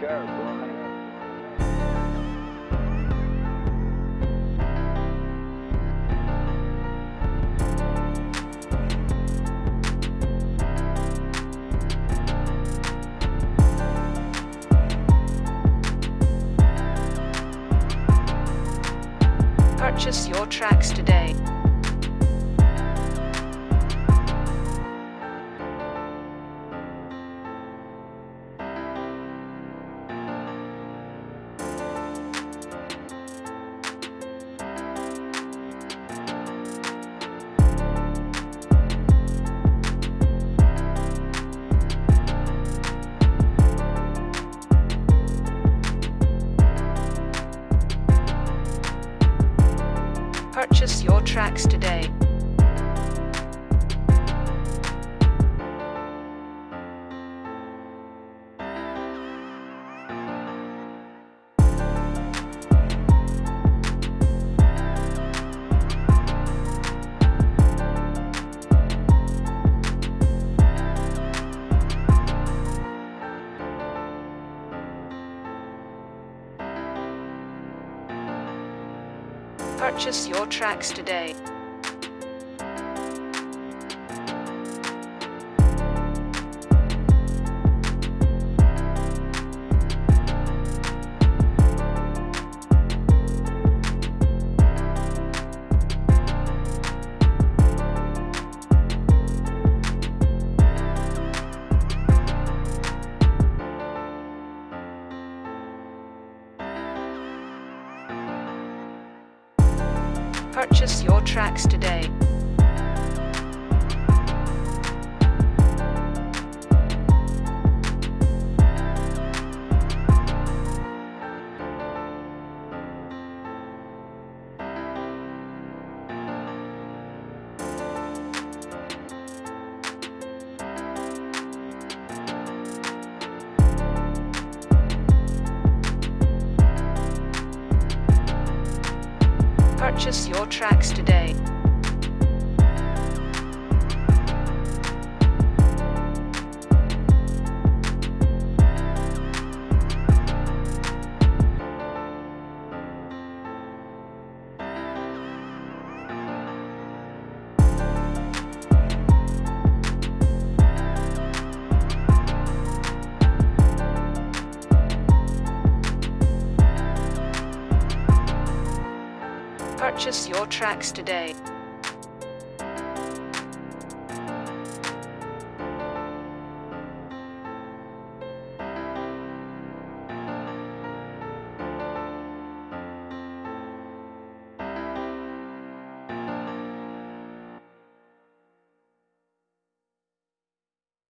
Go. Purchase your tracks today. Purchase your tracks today. Purchase your tracks today. Purchase your tracks today. Purchase your tracks today. Purchase your tracks today.